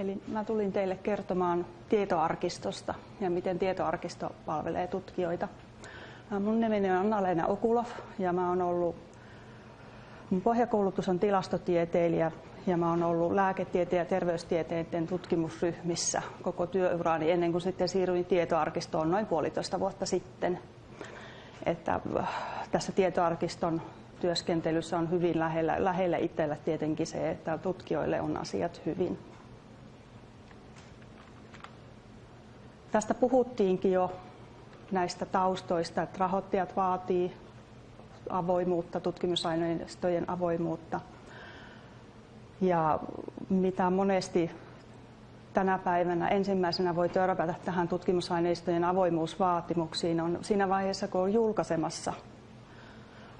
Eli mä tulin teille kertomaan tietoarkistosta ja miten tietoarkisto palvelee tutkijoita. Mun nimeni on Anna-Leena Okulov ja mä oon ollut, mun pohjakoulutus on tilastotieteilijä ja mä oon ollut lääketieteen ja terveystieteiden tutkimusryhmissä koko työurani ennen kuin sitten siirryin tietoarkistoon noin puolitoista vuotta sitten. Että äh, tässä tietoarkiston työskentelyssä on hyvin lähellä, lähellä itsellä tietenkin se, että tutkijoille on asiat hyvin. Tästä puhuttiinkin jo näistä taustoista, että rahoittajat vaatii avoimuutta, tutkimusaineistojen avoimuutta. Ja mitä monesti tänä päivänä ensimmäisenä voi törmätä tähän tutkimusaineistojen avoimuusvaatimuksiin on siinä vaiheessa, kun on julkaisemassa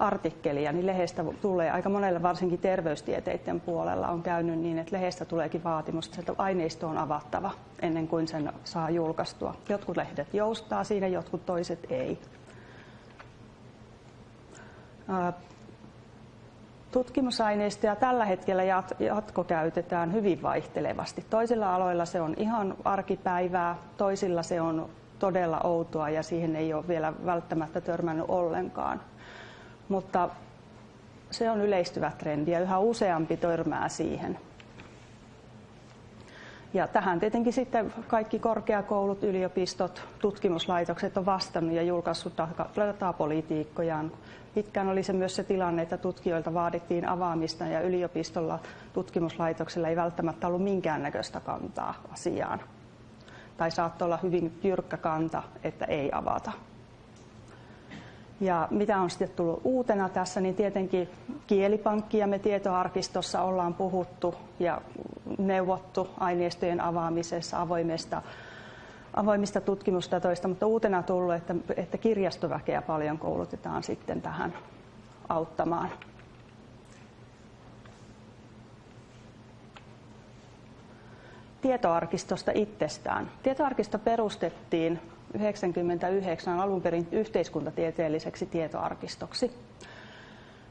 artikkelia, niin lehdestä tulee aika monelle, varsinkin terveystieteiden puolella on käynyt niin, että lehdestä tuleekin vaatimus, että aineisto on avattava ennen kuin sen saa julkaistua. Jotkut lehdet joustaa siinä, jotkut toiset ei. Tutkimusaineistoja tällä hetkellä jatkokäytetään hyvin vaihtelevasti. Toisilla aloilla se on ihan arkipäivää, toisilla se on todella outoa ja siihen ei ole vielä välttämättä törmännyt ollenkaan mutta se on yleistyvä trendi ja yhä useampi törmää siihen. Ja tähän tietenkin sitten kaikki korkeakoulut, yliopistot, tutkimuslaitokset on vastannut ja julkaissut datapolitiikkojaan. Pitkään oli se myös se tilanne, että tutkijoilta vaadittiin avaamista ja yliopistolla tutkimuslaitoksella ei välttämättä ollut minkäännäköistä kantaa asiaan. Tai saattoi olla hyvin jyrkkä kanta, että ei avata. Ja mitä on sitten tullut uutena tässä, niin tietenkin kielipankkia me tietoarkistossa ollaan puhuttu ja neuvottu aineistojen avaamisessa avoimesta, avoimista tutkimustatoista, mutta uutena tullut, että, että kirjastoväkeä paljon koulutetaan sitten tähän auttamaan. Tietoarkistosta itsestään. Tietoarkisto perustettiin 1999 alun perin yhteiskuntatieteelliseksi tietoarkistoksi.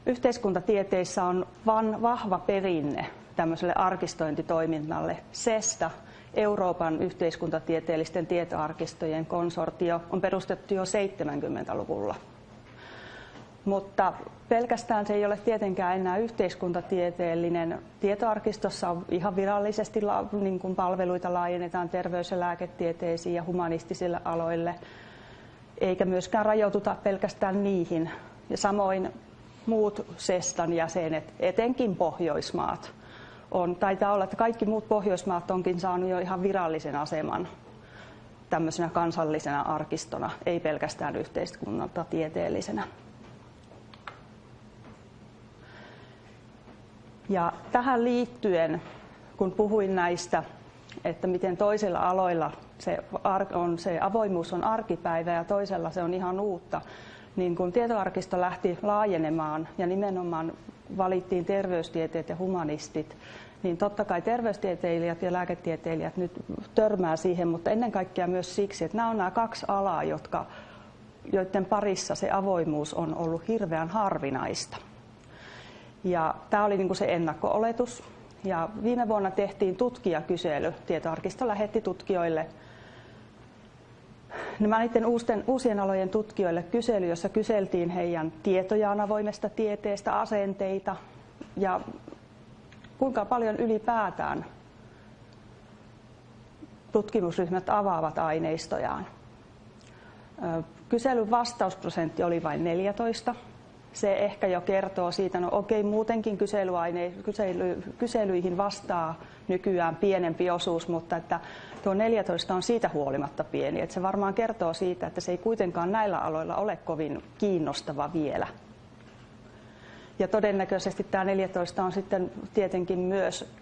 Yhteiskuntatieteissä on van, vahva perinne tämmöiselle arkistointitoiminnalle. SESTA, Euroopan yhteiskuntatieteellisten tietoarkistojen konsortio, on perustettu jo 70-luvulla. Mutta pelkästään se ei ole tietenkään enää yhteiskuntatieteellinen. Tietoarkistossa on ihan virallisesti niin kuin palveluita laajennetaan terveys- ja lääketieteisiin ja humanistisille aloille, eikä myöskään rajoituta pelkästään niihin. Ja samoin muut SESTAn jäsenet, etenkin Pohjoismaat, on, taitaa olla, että kaikki muut Pohjoismaat onkin saanut jo ihan virallisen aseman tämmöisenä kansallisena arkistona, ei pelkästään yhteiskunnalta tieteellisenä. Ja tähän liittyen, kun puhuin näistä, että miten toisilla aloilla se, on, se avoimuus on arkipäivä ja toisella se on ihan uutta, niin kun tietoarkisto lähti laajenemaan ja nimenomaan valittiin terveystieteet ja humanistit, niin totta kai terveystieteilijät ja lääketieteilijät nyt törmää siihen, mutta ennen kaikkea myös siksi, että nämä on nämä kaksi alaa, jotka, joiden parissa se avoimuus on ollut hirveän harvinaista. Ja tämä oli niin kuin se ennakko-oletus. Ja viime vuonna tehtiin tutkijakysely. Tietoarkisto lähetti tutkijoille nämä niiden uusien, uusien alojen tutkijoille kysely, jossa kyseltiin heidän tietojaan avoimesta tieteestä, asenteita ja kuinka paljon ylipäätään tutkimusryhmät avaavat aineistojaan. Kyselyn vastausprosentti oli vain 14 se ehkä jo kertoo siitä, no okei, muutenkin kyselyaine, kysely, kyselyihin vastaa nykyään pienempi osuus, mutta että tuo 14 on siitä huolimatta pieni. Että se varmaan kertoo siitä, että se ei kuitenkaan näillä aloilla ole kovin kiinnostava vielä. Ja todennäköisesti tämä 14 on sitten tietenkin myös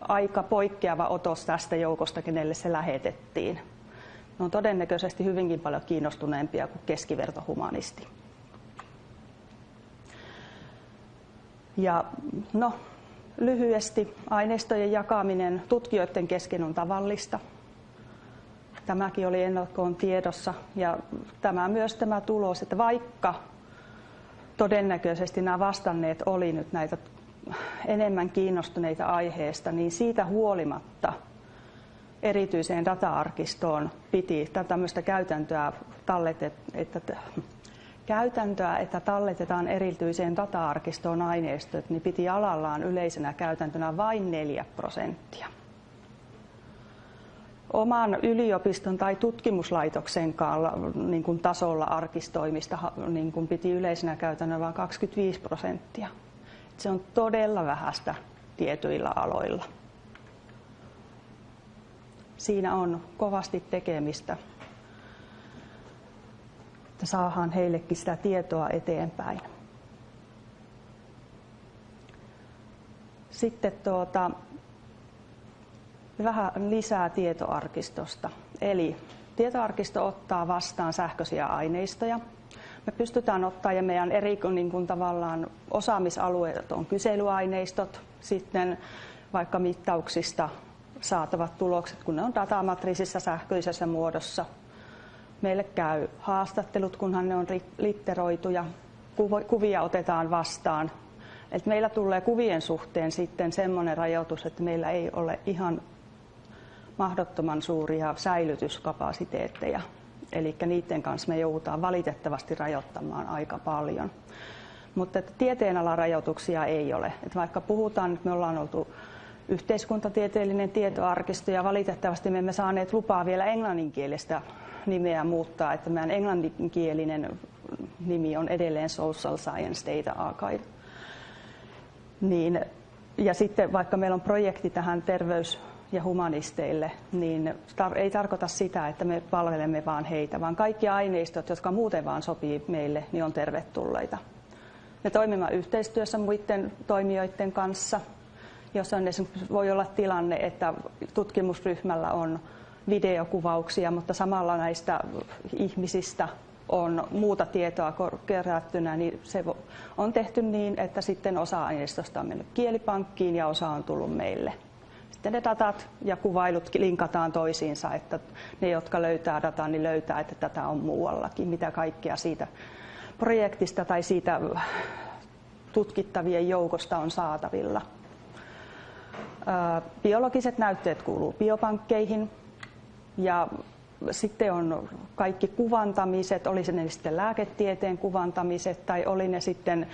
aika poikkeava otos tästä joukosta, kenelle se lähetettiin. Ne on todennäköisesti hyvinkin paljon kiinnostuneempia kuin keskivertohumanisti. Ja no, lyhyesti aineistojen jakaminen tutkijoiden kesken on tavallista. Tämäkin oli ennakkoon tiedossa ja tämä myös tämä tulos, että vaikka todennäköisesti nämä vastanneet oli nyt näitä enemmän kiinnostuneita aiheesta, niin siitä huolimatta erityiseen data-arkistoon piti tämmöistä käytäntöä talletet, että käytäntöä, että talletetaan erityiseen data-arkistoon aineistot, niin piti alallaan yleisenä käytäntönä vain 4 prosenttia. Oman yliopiston tai tutkimuslaitoksen niin kuin tasolla arkistoimista niin kuin piti yleisenä käytännönä vain 25 prosenttia. Se on todella vähäistä tietyillä aloilla. Siinä on kovasti tekemistä että saadaan heillekin sitä tietoa eteenpäin. Sitten tuota, vähän lisää tietoarkistosta. Eli tietoarkisto ottaa vastaan sähköisiä aineistoja. Me pystytään ottaa ja meidän eri niin kuin tavallaan osaamisalueet on kyselyaineistot, sitten vaikka mittauksista saatavat tulokset, kun ne on datamatriisissa sähköisessä muodossa – Meille käy haastattelut, kunhan ne on litteroituja. Kuvia otetaan vastaan. Et meillä tulee kuvien suhteen sitten semmoinen rajoitus, että meillä ei ole ihan mahdottoman suuria säilytyskapasiteetteja. Eli niiden kanssa me joudutaan valitettavasti rajoittamaan aika paljon. Mutta että tieteenalan rajoituksia ei ole. Et vaikka puhutaan, että me ollaan oltu yhteiskuntatieteellinen tietoarkisto ja valitettavasti me emme saaneet lupaa vielä englanninkielistä nimeä muuttaa, että meidän englanninkielinen nimi on edelleen Social Science Data Archive. Niin, ja sitten vaikka meillä on projekti tähän terveys- ja humanisteille, niin tar- ei tarkoita sitä, että me palvelemme vaan heitä, vaan kaikki aineistot, jotka muuten vaan sopii meille, niin on tervetulleita. Me toimimme yhteistyössä muiden toimijoiden kanssa, jos on voi olla tilanne, että tutkimusryhmällä on videokuvauksia, mutta samalla näistä ihmisistä on muuta tietoa kerättynä, niin se on tehty niin, että sitten osa aineistosta on mennyt kielipankkiin ja osa on tullut meille. Sitten ne datat ja kuvailut linkataan toisiinsa, että ne, jotka löytää dataa, niin löytää, että tätä on muuallakin, mitä kaikkea siitä projektista tai siitä tutkittavien joukosta on saatavilla. Biologiset näytteet kuuluu biopankkeihin, ja sitten on kaikki kuvantamiset, oli se ne sitten lääketieteen kuvantamiset tai oli ne sitten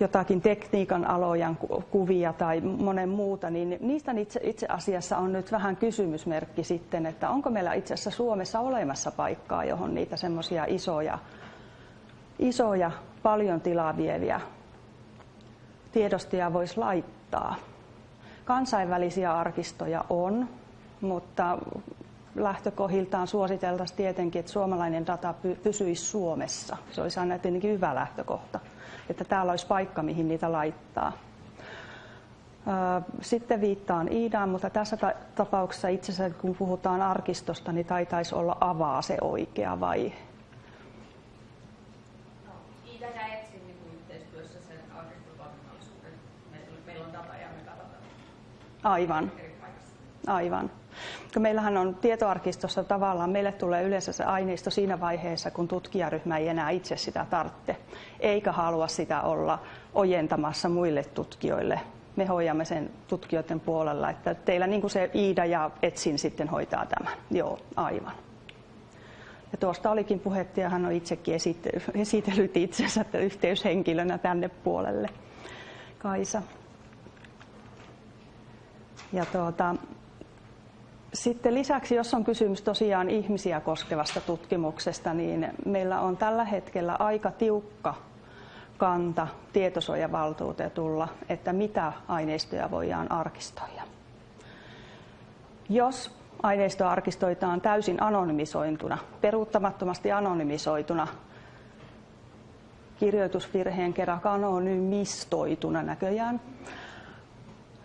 jotakin tekniikan alojen kuvia tai monen muuta, niin niistä itse, itse asiassa on nyt vähän kysymysmerkki sitten, että onko meillä itse asiassa Suomessa olemassa paikkaa, johon niitä semmoisia isoja, isoja, paljon tilaa vieviä tiedostoja voisi laittaa. Kansainvälisiä arkistoja on, mutta lähtökohdiltaan suositeltaisiin tietenkin, että suomalainen data pysyisi Suomessa. Se olisi aina tietenkin hyvä lähtökohta, että täällä olisi paikka, mihin niitä laittaa. Sitten viittaan Iidaan, mutta tässä tapauksessa itse asiassa kun puhutaan arkistosta, niin taitaisi olla avaa se oikea vai? No, Iida niin yhteistyössä sen arkistotoiminnallisuuden. Meillä on data ja me Aivan. Aivan. Meillähän on tietoarkistossa tavallaan, meille tulee yleensä se aineisto siinä vaiheessa, kun tutkijaryhmä ei enää itse sitä tarvitse, eikä halua sitä olla ojentamassa muille tutkijoille. Me hoidamme sen tutkijoiden puolella, että teillä niin kuin se Iida ja Etsin sitten hoitaa tämän. Joo, aivan. Ja tuosta olikin puhetta ja hän on itsekin esitellyt itsensä yhteyshenkilönä tänne puolelle. Kaisa. Ja tuota, sitten lisäksi, jos on kysymys tosiaan ihmisiä koskevasta tutkimuksesta, niin meillä on tällä hetkellä aika tiukka kanta tietosuojavaltuutetulla, että mitä aineistoja voidaan arkistoida. Jos aineisto arkistoitaan täysin anonymisointuna, peruuttamattomasti anonymisoituna, kirjoitusvirheen kerran anonymistoituna näköjään,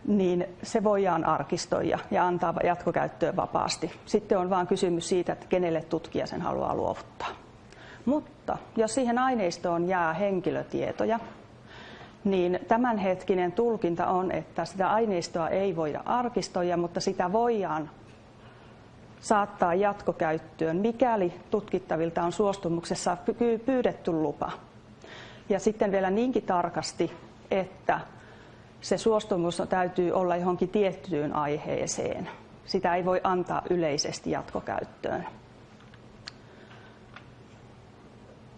niin se voidaan arkistoida ja antaa jatkokäyttöön vapaasti. Sitten on vain kysymys siitä, että kenelle tutkija sen haluaa luovuttaa. Mutta jos siihen aineistoon jää henkilötietoja, niin tämänhetkinen tulkinta on, että sitä aineistoa ei voida arkistoida, mutta sitä voidaan saattaa jatkokäyttöön, mikäli tutkittavilta on suostumuksessa pyydetty lupa. Ja sitten vielä niinkin tarkasti, että se suostumus täytyy olla johonkin tiettyyn aiheeseen. Sitä ei voi antaa yleisesti jatkokäyttöön.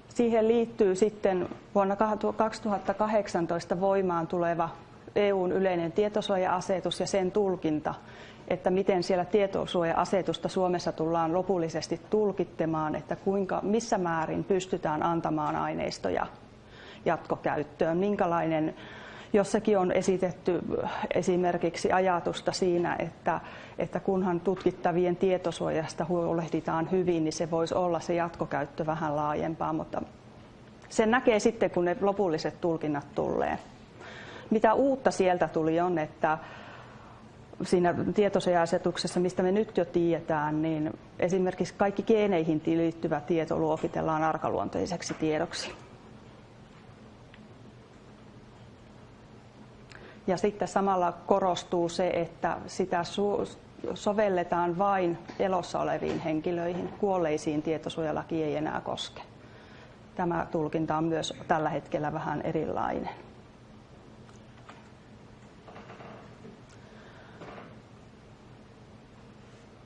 Siihen liittyy sitten vuonna 2018 voimaan tuleva EUn yleinen tietosuoja-asetus ja sen tulkinta, että miten siellä tietosuoja-asetusta Suomessa tullaan lopullisesti tulkittamaan, että kuinka, missä määrin pystytään antamaan aineistoja jatkokäyttöön, minkälainen Jossakin on esitetty esimerkiksi ajatusta siinä, että, että kunhan tutkittavien tietosuojasta huolehditaan hyvin, niin se voisi olla se jatkokäyttö vähän laajempaa, mutta sen näkee sitten, kun ne lopulliset tulkinnat tulee. Mitä uutta sieltä tuli on, että siinä tietosuoja-asetuksessa, mistä me nyt jo tiedetään, niin esimerkiksi kaikki geeneihin liittyvä tieto luokitellaan arkaluonteiseksi tiedoksi. Ja sitten samalla korostuu se, että sitä sovelletaan vain elossa oleviin henkilöihin. Kuolleisiin tietosuojalaki ei enää koske. Tämä tulkinta on myös tällä hetkellä vähän erilainen.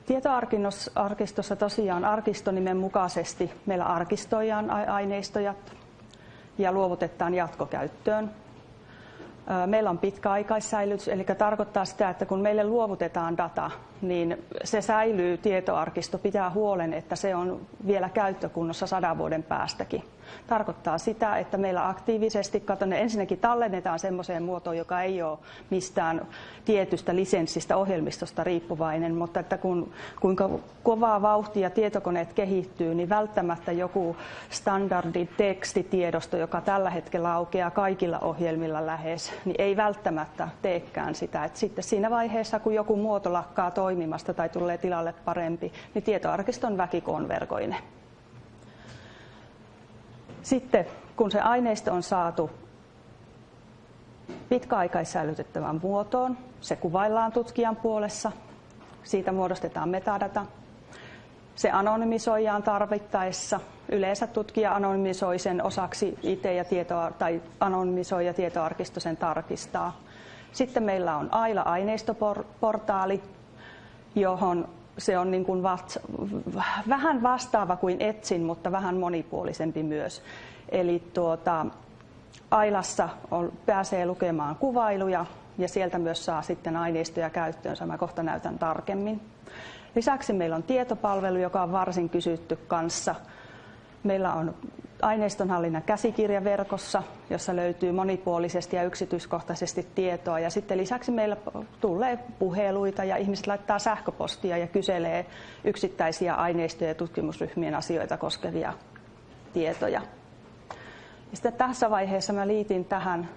Tietoarkistossa tosiaan arkistonimen mukaisesti meillä arkistoidaan aineistoja ja luovutetaan jatkokäyttöön Meillä on pitkäaikaissäilytys, eli tarkoittaa sitä, että kun meille luovutetaan data, niin se säilyy tietoarkisto, pitää huolen, että se on vielä käyttökunnossa sadan vuoden päästäkin tarkoittaa sitä, että meillä aktiivisesti, katon, ensinnäkin tallennetaan semmoiseen muotoon, joka ei ole mistään tietystä lisenssistä ohjelmistosta riippuvainen, mutta että kun, kuinka kovaa vauhtia tietokoneet kehittyy, niin välttämättä joku standardi tekstitiedosto, joka tällä hetkellä aukeaa kaikilla ohjelmilla lähes, niin ei välttämättä teekään sitä. Et sitten siinä vaiheessa, kun joku muoto lakkaa toimimasta tai tulee tilalle parempi, niin tietoarkiston väki konvergoine. Sitten kun se aineisto on saatu pitkäaikaissäilytettävän muotoon, se kuvaillaan tutkijan puolessa, siitä muodostetaan metadata, se anonymisoidaan tarvittaessa. Yleensä tutkija anonymisoi sen osaksi itse ja tietoa, tai anonymisoi ja tietoarkisto sen tarkistaa. Sitten meillä on AILA-aineistoportaali, johon se on niin kuin vast, vähän vastaava kuin Etsin, mutta vähän monipuolisempi myös. Eli tuota, Ailassa on, pääsee lukemaan kuvailuja ja sieltä myös saa sitten aineistoja käyttöön. Mä kohta näytän tarkemmin. Lisäksi meillä on tietopalvelu, joka on varsin kysytty kanssa. Meillä on aineistonhallinnan käsikirja verkossa, jossa löytyy monipuolisesti ja yksityiskohtaisesti tietoa. Ja sitten lisäksi meillä tulee puheluita ja ihmiset laittaa sähköpostia ja kyselee yksittäisiä aineistoja ja tutkimusryhmien asioita koskevia tietoja. Ja sitten tässä vaiheessa mä liitin tähän,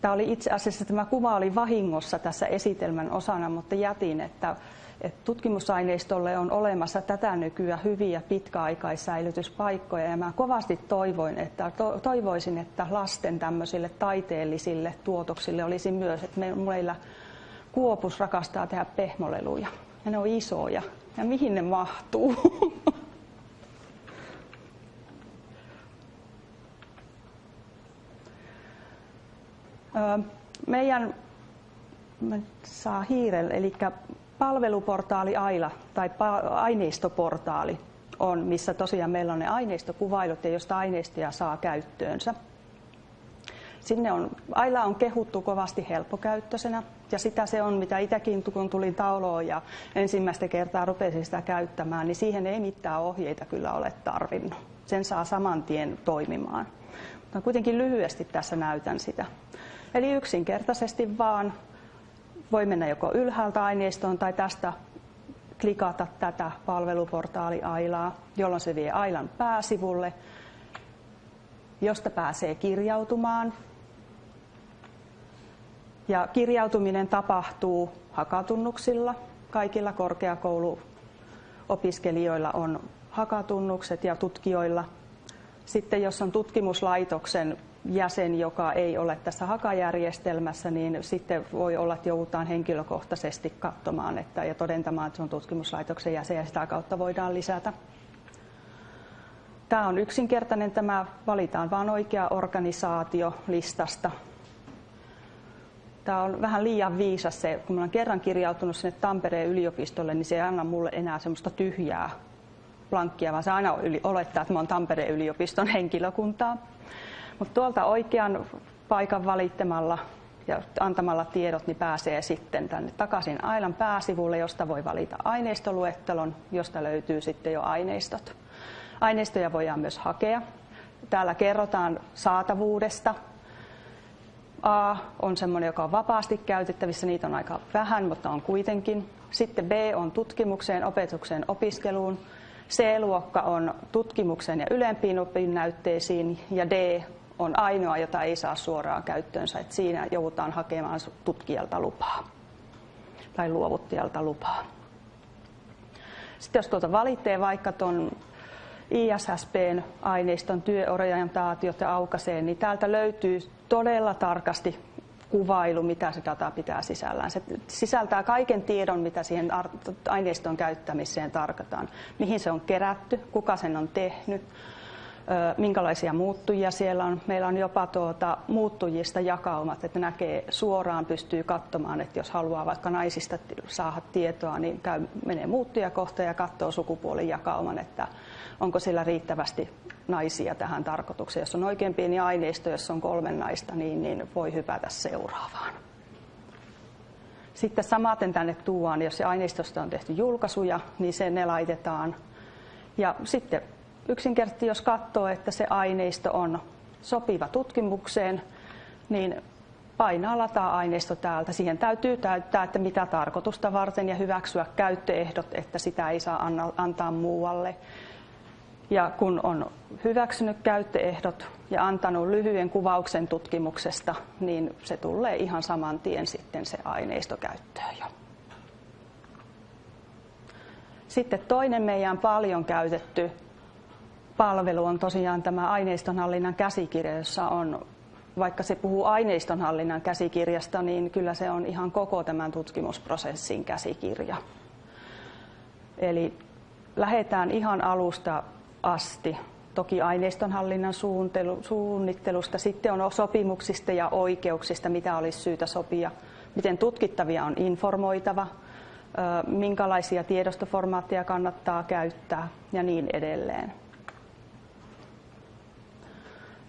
tämä oli itse asiassa tämä kuva oli vahingossa tässä esitelmän osana, mutta jätin, että että tutkimusaineistolle on olemassa tätä nykyä hyviä pitkäaikaissäilytyspaikkoja ja mä kovasti toivoin, että, to, toivoisin, että lasten tämmöisille taiteellisille tuotoksille olisi myös, että me, meillä Kuopus rakastaa tehdä pehmoleluja ja ne on isoja ja mihin ne mahtuu? Meidän saa hiirelle, eli palveluportaali Aila tai aineistoportaali on, missä tosiaan meillä on ne aineistokuvailut ja josta aineistoja saa käyttöönsä. Sinne on, Aila on kehuttu kovasti helppokäyttöisenä ja sitä se on, mitä itsekin kun tulin tauloon ja ensimmäistä kertaa rupesin sitä käyttämään, niin siihen ei mitään ohjeita kyllä ole tarvinnut. Sen saa saman tien toimimaan. Mutta kuitenkin lyhyesti tässä näytän sitä. Eli yksinkertaisesti vaan voi mennä joko ylhäältä aineistoon tai tästä klikata tätä palveluportaali Ailaa, jolloin se vie Ailan pääsivulle, josta pääsee kirjautumaan. Ja kirjautuminen tapahtuu hakatunnuksilla. Kaikilla korkeakouluopiskelijoilla on hakatunnukset ja tutkijoilla. Sitten jos on tutkimuslaitoksen jäsen, joka ei ole tässä hakajärjestelmässä, niin sitten voi olla, että joudutaan henkilökohtaisesti katsomaan että, ja todentamaan, että se on tutkimuslaitoksen jäsen ja sitä kautta voidaan lisätä. Tämä on yksinkertainen, tämä valitaan vain oikea organisaatio listasta. tämä on vähän liian viisas se, kun olen kerran kirjautunut sinne Tampereen yliopistolle, niin se ei anna mulle enää semmoista tyhjää plankkia, vaan se aina olettaa, että olen Tampereen yliopiston henkilökuntaa. Mutta tuolta oikean paikan valittamalla ja antamalla tiedot, niin pääsee sitten tänne takaisin Ailan pääsivulle, josta voi valita aineistoluettelon, josta löytyy sitten jo aineistot. Aineistoja voidaan myös hakea. Täällä kerrotaan saatavuudesta. A on sellainen, joka on vapaasti käytettävissä, niitä on aika vähän, mutta on kuitenkin. Sitten B on tutkimukseen, opetukseen, opiskeluun. C-luokka on tutkimukseen ja ylempiin opinnäytteisiin ja D on ainoa, jota ei saa suoraan käyttöönsä. Että siinä joudutaan hakemaan tutkijalta lupaa tai luovuttajalta lupaa. Sitten jos tuolta valitsee vaikka tuon ISSPn aineiston työorientaatiot ja aukaisee, niin täältä löytyy todella tarkasti kuvailu, mitä se data pitää sisällään. Se sisältää kaiken tiedon, mitä siihen aineiston käyttämiseen tarkoitaan. Mihin se on kerätty, kuka sen on tehnyt, minkälaisia muuttujia siellä on. Meillä on jopa tuota, muuttujista jakaumat, että näkee suoraan, pystyy katsomaan, että jos haluaa vaikka naisista saada tietoa, niin käy, menee muuttujakohta ja katsoo sukupuolin jakauman, että onko sillä riittävästi naisia tähän tarkoitukseen. Jos on oikein pieni aineisto, jos on kolme naista, niin, niin voi hypätä seuraavaan. Sitten samaten tänne tuodaan, jos se aineistosta on tehty julkaisuja, niin se ne laitetaan. Ja sitten yksinkertaisesti, jos katsoo, että se aineisto on sopiva tutkimukseen, niin painaa lataa aineisto täältä. Siihen täytyy täyttää, että mitä tarkoitusta varten ja hyväksyä käyttöehdot, että sitä ei saa antaa muualle. Ja kun on hyväksynyt käyttöehdot ja antanut lyhyen kuvauksen tutkimuksesta, niin se tulee ihan saman tien sitten se aineisto käyttöön jo. Sitten toinen meidän paljon käytetty palvelu on tosiaan tämä aineistonhallinnan käsikirja, jossa on, vaikka se puhuu aineistonhallinnan käsikirjasta, niin kyllä se on ihan koko tämän tutkimusprosessin käsikirja. Eli lähdetään ihan alusta asti. Toki aineistonhallinnan suunnittelusta, sitten on sopimuksista ja oikeuksista, mitä olisi syytä sopia, miten tutkittavia on informoitava, minkälaisia tiedostoformaatteja kannattaa käyttää ja niin edelleen.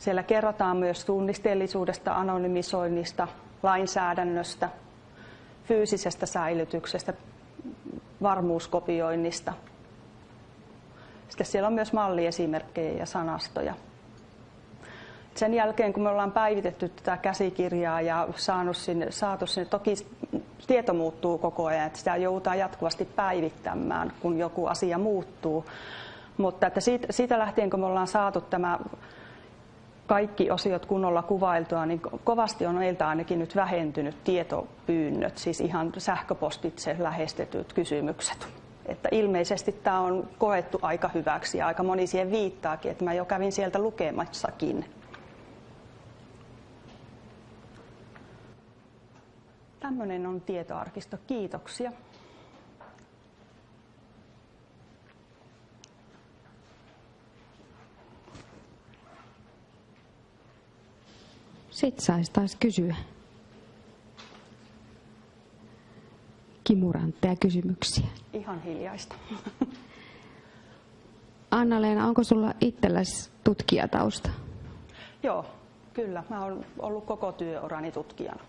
Siellä kerrotaan myös tunnisteellisuudesta, anonymisoinnista, lainsäädännöstä, fyysisestä säilytyksestä, varmuuskopioinnista – sitten siellä on myös malliesimerkkejä ja sanastoja. Sen jälkeen, kun me ollaan päivitetty tätä käsikirjaa ja saanut sinne, saatu sinne, toki tieto muuttuu koko ajan, että sitä joudutaan jatkuvasti päivittämään, kun joku asia muuttuu. Mutta että siitä, siitä lähtien, kun me ollaan saatu tämä kaikki osiot kunnolla kuvailtua, niin kovasti on meiltä ainakin nyt vähentynyt tietopyynnöt, siis ihan sähköpostitse lähestetyt kysymykset. Että ilmeisesti tämä on koettu aika hyväksi ja aika moni siihen viittaakin, että mä jo kävin sieltä lukemassakin. Tämmöinen on tietoarkisto. Kiitoksia. Sitten saisi taas kysyä. kimurantteja kysymyksiä. Ihan hiljaista. Anna-Leena, onko sulla itselläsi tutkijatausta? Joo, kyllä. Mä oon ollut koko työurani tutkijana.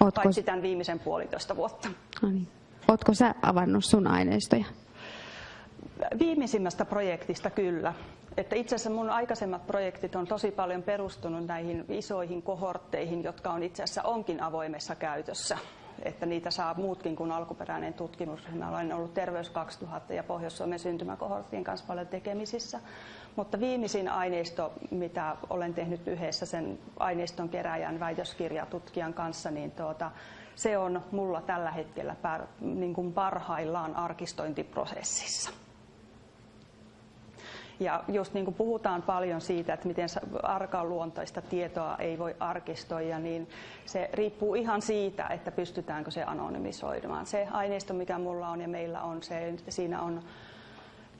Ootko... Paitsi tämän viimeisen puolitoista vuotta. No niin. Ootko sä avannut sun aineistoja? Viimeisimmästä projektista kyllä. Että itse asiassa mun aikaisemmat projektit on tosi paljon perustunut näihin isoihin kohortteihin, jotka on itse asiassa onkin avoimessa käytössä että niitä saa muutkin kuin alkuperäinen tutkimus. Mä olen ollut Terveys 2000 ja Pohjois-Suomen syntymäkohorttien kanssa paljon tekemisissä. Mutta viimeisin aineisto, mitä olen tehnyt yhdessä sen aineiston keräjän väitöskirjatutkijan kanssa, niin tuota, se on mulla tällä hetkellä niin kuin parhaillaan arkistointiprosessissa. Ja just niin kuin puhutaan paljon siitä, että miten arkaluontoista tietoa ei voi arkistoida, niin se riippuu ihan siitä, että pystytäänkö se anonymisoimaan. Se aineisto, mikä mulla on ja meillä on, se, siinä on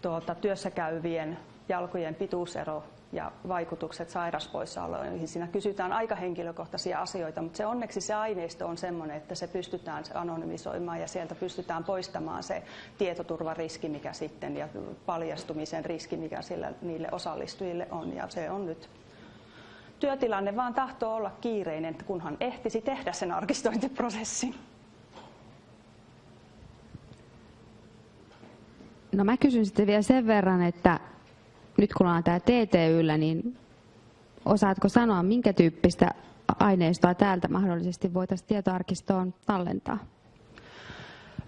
tuota, työssä käyvien jalkojen pituusero ja vaikutukset sairauspoissaoloihin. Siinä kysytään aika henkilökohtaisia asioita, mutta se onneksi se aineisto on sellainen, että se pystytään anonymisoimaan ja sieltä pystytään poistamaan se tietoturvariski, mikä sitten ja paljastumisen riski, mikä sillä, niille osallistujille on. Ja se on nyt työtilanne vaan tahtoo olla kiireinen, kunhan ehtisi tehdä sen arkistointiprosessin. No mä kysyn sitten vielä sen verran, että nyt kun ollaan tämä TTYllä, niin osaatko sanoa, minkä tyyppistä aineistoa täältä mahdollisesti voitaisiin tietoarkistoon tallentaa?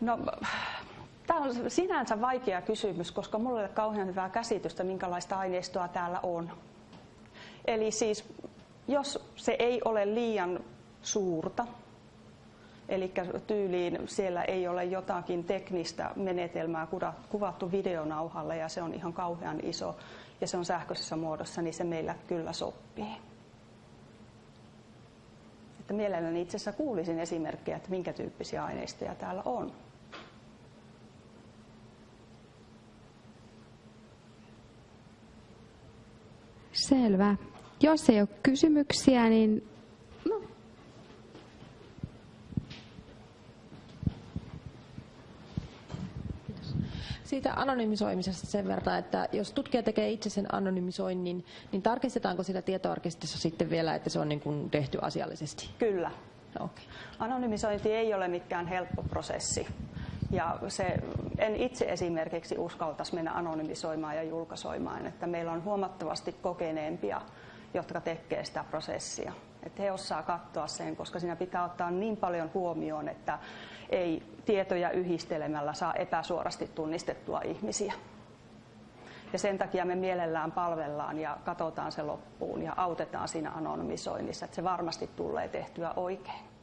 No, tämä on sinänsä vaikea kysymys, koska minulla ei ole kauhean hyvää käsitystä, minkälaista aineistoa täällä on. Eli siis, jos se ei ole liian suurta, Eli tyyliin siellä ei ole jotakin teknistä menetelmää kuvattu videonauhalle ja se on ihan kauhean iso ja se on sähköisessä muodossa, niin se meillä kyllä sopii. Että mielelläni itse asiassa kuulisin esimerkkejä, että minkä tyyppisiä aineistoja täällä on. Selvä. Jos ei ole kysymyksiä, niin siitä anonymisoimisesta sen verran, että jos tutkija tekee itse sen anonymisoinnin, niin tarkistetaanko sitä tietoarkistossa sitten vielä, että se on niin kuin tehty asiallisesti? Kyllä. Okay. Anonymisointi ei ole mikään helppo prosessi. Ja se, en itse esimerkiksi uskaltaisi mennä anonymisoimaan ja julkaisoimaan, että meillä on huomattavasti kokeneempia, jotka tekee sitä prosessia. Että he osaa katsoa sen, koska siinä pitää ottaa niin paljon huomioon, että ei tietoja yhdistelemällä saa epäsuorasti tunnistettua ihmisiä. Ja sen takia me mielellään palvellaan ja katsotaan se loppuun ja autetaan siinä anonymisoinnissa, että se varmasti tulee tehtyä oikein.